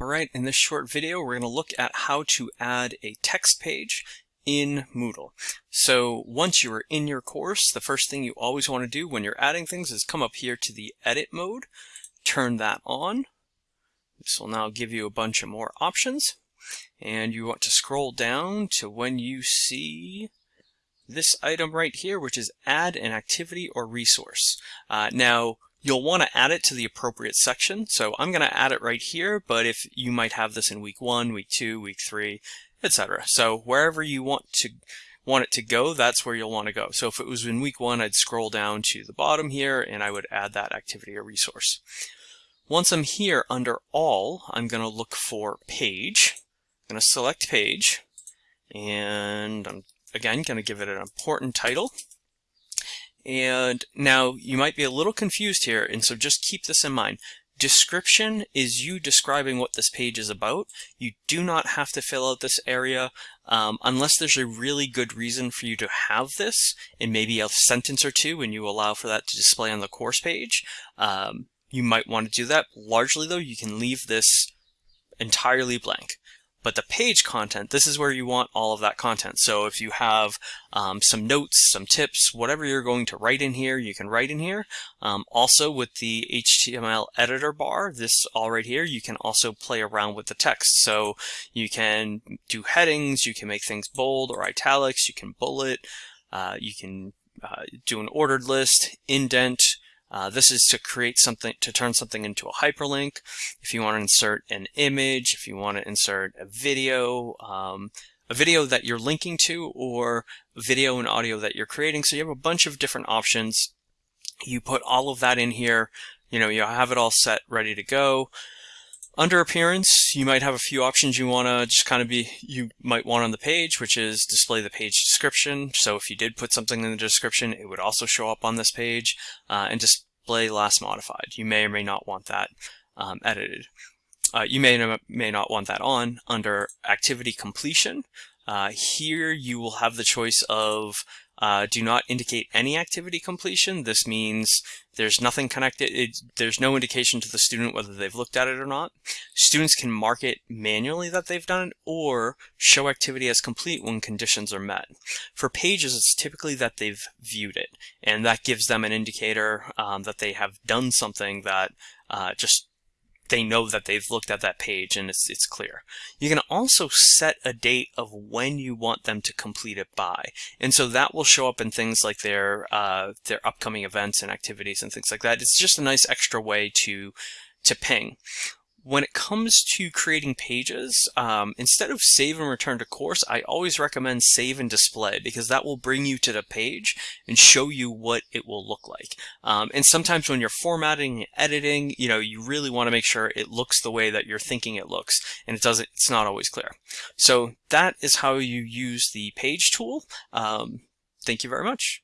Alright, in this short video we're going to look at how to add a text page in Moodle. So once you are in your course, the first thing you always want to do when you're adding things is come up here to the edit mode, turn that on. This will now give you a bunch of more options. And you want to scroll down to when you see this item right here, which is add an activity or resource. Uh, now, You'll want to add it to the appropriate section. So I'm going to add it right here, but if you might have this in week one, week two, week three, etc. So wherever you want to want it to go, that's where you'll want to go. So if it was in week one, I'd scroll down to the bottom here and I would add that activity or resource. Once I'm here under all, I'm going to look for page. I'm going to select page and I'm again going to give it an important title. And now you might be a little confused here, and so just keep this in mind. Description is you describing what this page is about. You do not have to fill out this area um, unless there's a really good reason for you to have this, and maybe a sentence or two, and you allow for that to display on the course page. Um, you might want to do that. Largely, though, you can leave this entirely blank. But the page content, this is where you want all of that content. So if you have um, some notes, some tips, whatever you're going to write in here, you can write in here. Um, also with the HTML editor bar, this all right here, you can also play around with the text. So you can do headings, you can make things bold or italics, you can bullet, uh, you can uh, do an ordered list, indent, uh, this is to create something, to turn something into a hyperlink. If you want to insert an image, if you want to insert a video, um, a video that you're linking to, or video and audio that you're creating. So you have a bunch of different options. You put all of that in here. You know, you have it all set, ready to go. Under appearance, you might have a few options you want to just kind of be, you might want on the page, which is display the page description. So if you did put something in the description, it would also show up on this page uh, and display last modified. You may or may not want that um, edited. Uh, you may or may not want that on under activity completion. Uh, here you will have the choice of uh, do not indicate any activity completion. This means there's nothing connected. It, there's no indication to the student whether they've looked at it or not. Students can mark it manually that they've done it or show activity as complete when conditions are met. For pages, it's typically that they've viewed it, and that gives them an indicator um, that they have done something that uh, just they know that they've looked at that page and it's, it's clear. You can also set a date of when you want them to complete it by. And so that will show up in things like their, uh, their upcoming events and activities and things like that. It's just a nice extra way to, to ping when it comes to creating pages, um, instead of save and return to course, I always recommend save and display because that will bring you to the page and show you what it will look like. Um, and sometimes when you're formatting and editing, you know, you really want to make sure it looks the way that you're thinking it looks and it doesn't, it's not always clear. So that is how you use the page tool. Um, thank you very much.